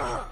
Ugh.